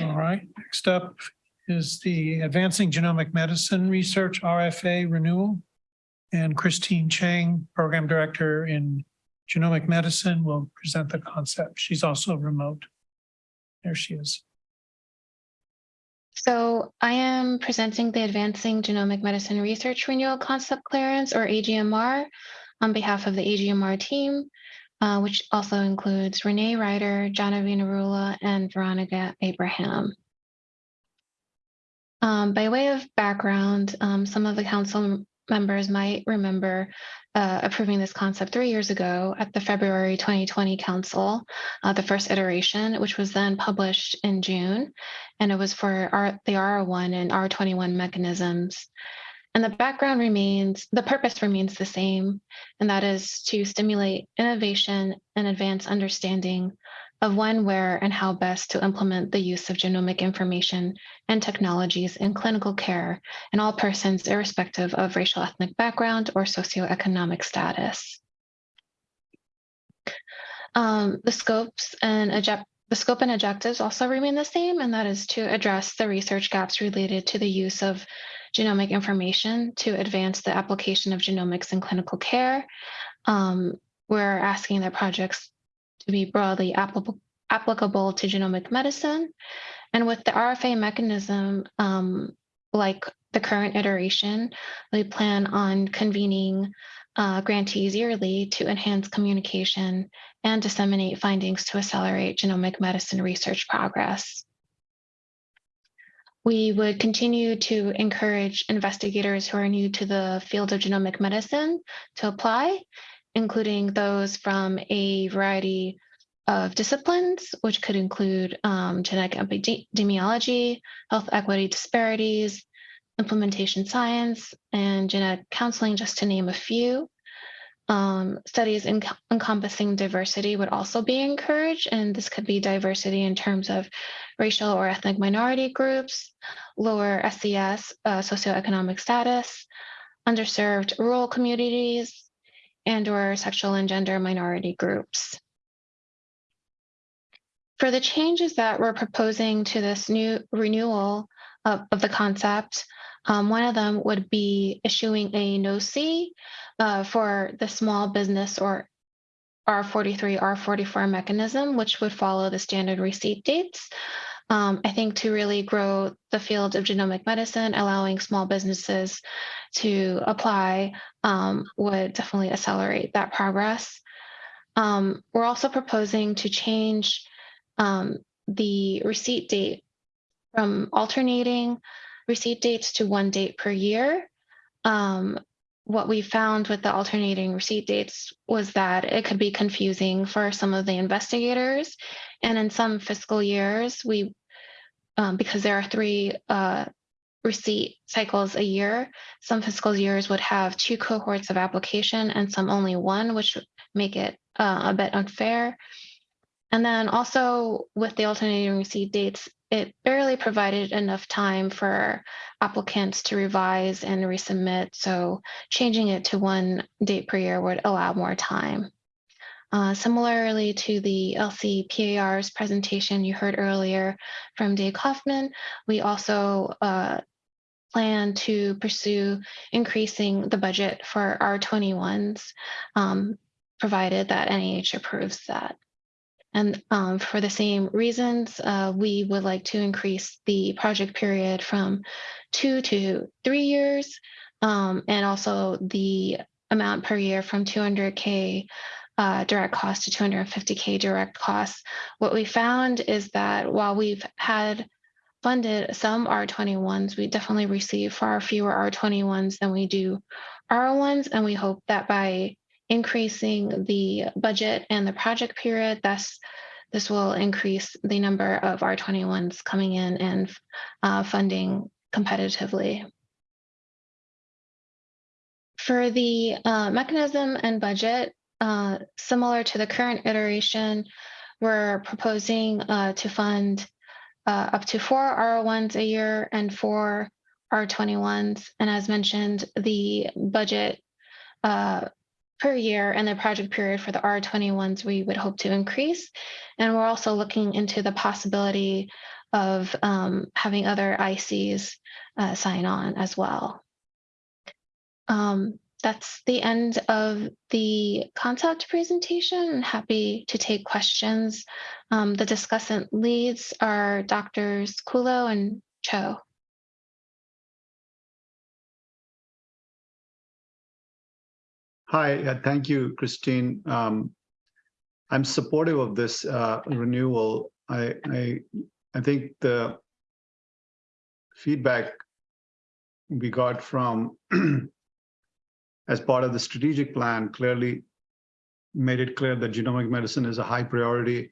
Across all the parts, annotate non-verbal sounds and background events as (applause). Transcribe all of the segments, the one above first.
All right, next up is the Advancing Genomic Medicine Research RFA renewal. And Christine Chang, Program Director in Genomic Medicine, will present the concept. She's also remote. There she is. So I am presenting the Advancing Genomic Medicine Research Renewal Concept Clearance or AGMR on behalf of the AGMR team, uh, which also includes Renee Ryder, Genevieve Narula, and Veronica Abraham. Um, by way of background, um, some of the council members might remember uh, approving this concept three years ago at the February 2020 council, uh, the first iteration, which was then published in June. And it was for R, the R1 and R21 mechanisms. And the background remains, the purpose remains the same, and that is to stimulate innovation and advance understanding of when, where, and how best to implement the use of genomic information and technologies in clinical care in all persons irrespective of racial ethnic background or socioeconomic status. Um, the scopes and the scope and objectives also remain the same, and that is to address the research gaps related to the use of genomic information to advance the application of genomics in clinical care. Um, we're asking that projects to be broadly applicable, applicable to genomic medicine. And with the RFA mechanism, um, like the current iteration, we plan on convening uh, grantees yearly to enhance communication and disseminate findings to accelerate genomic medicine research progress. We would continue to encourage investigators who are new to the field of genomic medicine to apply, including those from a variety of disciplines, which could include um, genetic epidemiology, health equity disparities, implementation science, and genetic counseling, just to name a few. Um, studies en encompassing diversity would also be encouraged, and this could be diversity in terms of racial or ethnic minority groups, lower SES uh, socioeconomic status, underserved rural communities, and or sexual and gender minority groups. For the changes that we're proposing to this new renewal of, of the concept, um, one of them would be issuing a NOC uh, for the small business or R43, R44 mechanism, which would follow the standard receipt dates. Um, I think to really grow the field of genomic medicine, allowing small businesses to apply um, would definitely accelerate that progress. Um, we're also proposing to change um, the receipt date from alternating receipt dates to one date per year. Um, what we found with the alternating receipt dates was that it could be confusing for some of the investigators. And in some fiscal years, we, um, because there are three uh, receipt cycles a year, some fiscal years would have two cohorts of application and some only one, which make it uh, a bit unfair. And then also with the alternating receipt dates, it barely provided enough time for applicants to revise and resubmit. So changing it to one date per year would allow more time. Uh, similarly to the LCPAR's presentation you heard earlier from Dave Kaufman, we also uh, plan to pursue increasing the budget for R21s, um, provided that NIH approves that. And um, for the same reasons, uh, we would like to increase the project period from two to three years, um, and also the amount per year from 200K uh, direct cost to 250K direct costs. What we found is that while we've had funded some R21s, we definitely receive far fewer R21s than we do R1s, and we hope that by increasing the budget and the project period. Thus, this will increase the number of R21s coming in and uh, funding competitively. For the uh, mechanism and budget, uh, similar to the current iteration, we're proposing uh, to fund uh, up to four R1s a year and four R21s. And as mentioned, the budget uh, per year and the project period for the R21s we would hope to increase. And we're also looking into the possibility of um, having other ICs uh, sign on as well. Um, that's the end of the concept presentation. Happy to take questions. Um, the discussant leads are Doctors Kullo and Cho. Hi, uh, thank you, Christine. Um, I'm supportive of this uh, renewal. I, I, I think the feedback we got from (clears throat) as part of the strategic plan clearly made it clear that genomic medicine is a high priority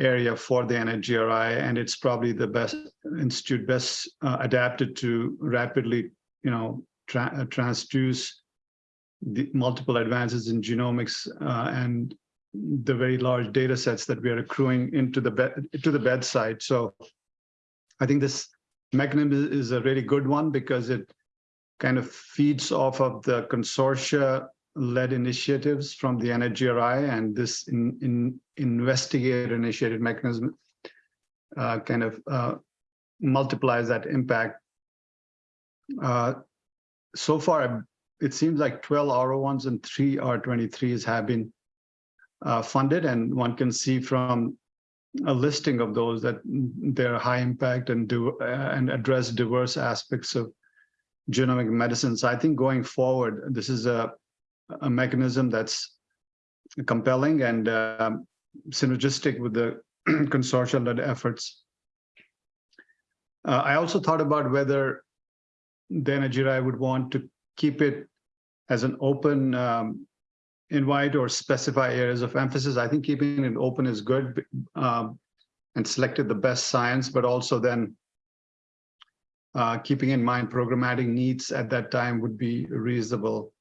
area for the NHGRI, and it's probably the best institute best uh, adapted to rapidly, you know, tra uh, transduce the multiple advances in genomics uh, and the very large data sets that we are accruing into the bed to the bedside. So I think this mechanism is a really good one because it kind of feeds off of the consortia led initiatives from the NHGRI and this in, in investigator initiated mechanism uh, kind of uh, multiplies that impact. Uh, so far, it seems like 12 R01s and three R23s have been uh, funded, and one can see from a listing of those that they're high impact and do uh, and address diverse aspects of genomic medicine. So I think going forward, this is a a mechanism that's compelling and uh, synergistic with the (clears throat) consortium-led efforts. Uh, I also thought about whether the NHGRI would want to keep it as an open um, invite or specify areas of emphasis. I think keeping it open is good um, and selected the best science, but also then uh, keeping in mind programmatic needs at that time would be reasonable.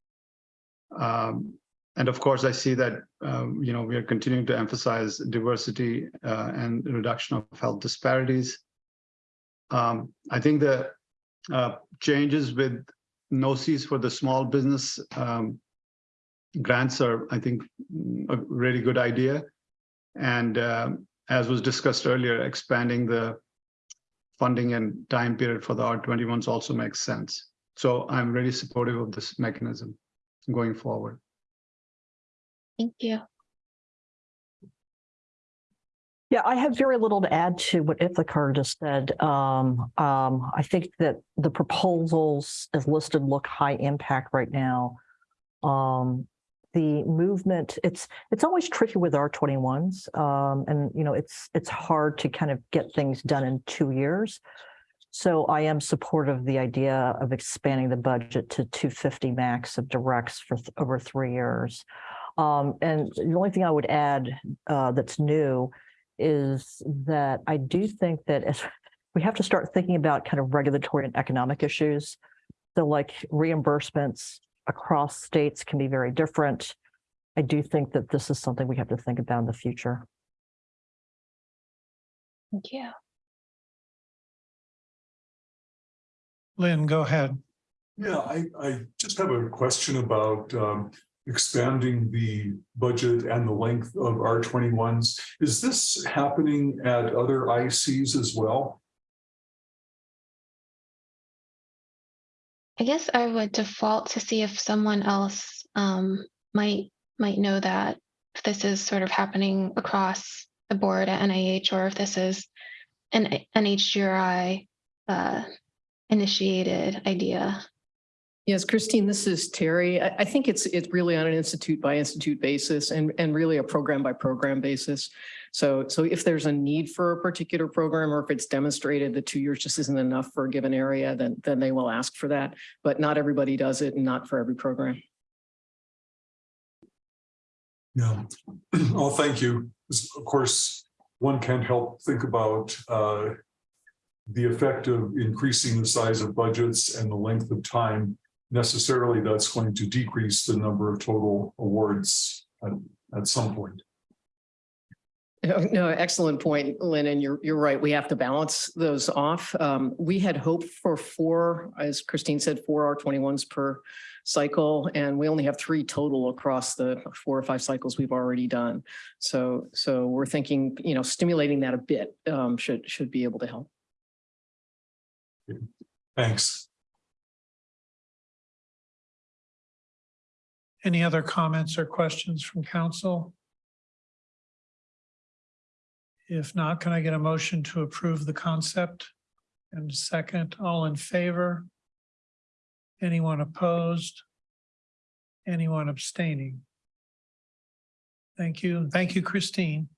Um, and of course, I see that, um, you know, we are continuing to emphasize diversity uh, and reduction of health disparities. Um, I think the uh, changes with NOCs for the small business um, grants are, I think, a really good idea. And um, as was discussed earlier, expanding the funding and time period for the R21s also makes sense. So I'm really supportive of this mechanism going forward. Thank you. Yeah, I have very little to add to what Iftikhar just said. Um, um, I think that the proposals as listed look high impact right now. Um, the movement, it's it's always tricky with R21s. Um, and you know, it's it's hard to kind of get things done in two years. So I am supportive of the idea of expanding the budget to 250 max of directs for th over three years. Um, and the only thing I would add uh, that's new is that I do think that as (laughs) we have to start thinking about kind of regulatory and economic issues. So like reimbursements across states can be very different. I do think that this is something we have to think about in the future. Thank you. Lynn, go ahead. Yeah, I, I just have a question about um, expanding the budget and the length of R twenty-ones. Is this happening at other ICs as well? I guess I would default to see if someone else um, might might know that if this is sort of happening across the board at NIH or if this is an NHGRI uh, initiated idea. Yes, Christine, this is Terry. I, I think it's it's really on an institute by institute basis and and really a program by program basis. So so if there's a need for a particular program or if it's demonstrated that two years just isn't enough for a given area, then then they will ask for that. But not everybody does it and not for every program. Yeah. (clears throat) Oh, thank you. Of course, one can't help think about uh, the effect of increasing the size of budgets and the length of time necessarily that's going to decrease the number of total awards at, at some point. No, no, excellent point, Lynn, and you're, you're right. We have to balance those off. Um, we had hoped for four, as Christine said, four R twenty-ones per cycle, and we only have three total across the four or five cycles we've already done. So, so we're thinking, you know, stimulating that a bit, um, should, should be able to help. Thanks. Any other comments or questions from council? If not, can I get a motion to approve the concept? And second, all in favor? Anyone opposed? Anyone abstaining? Thank you. Thank you, Christine.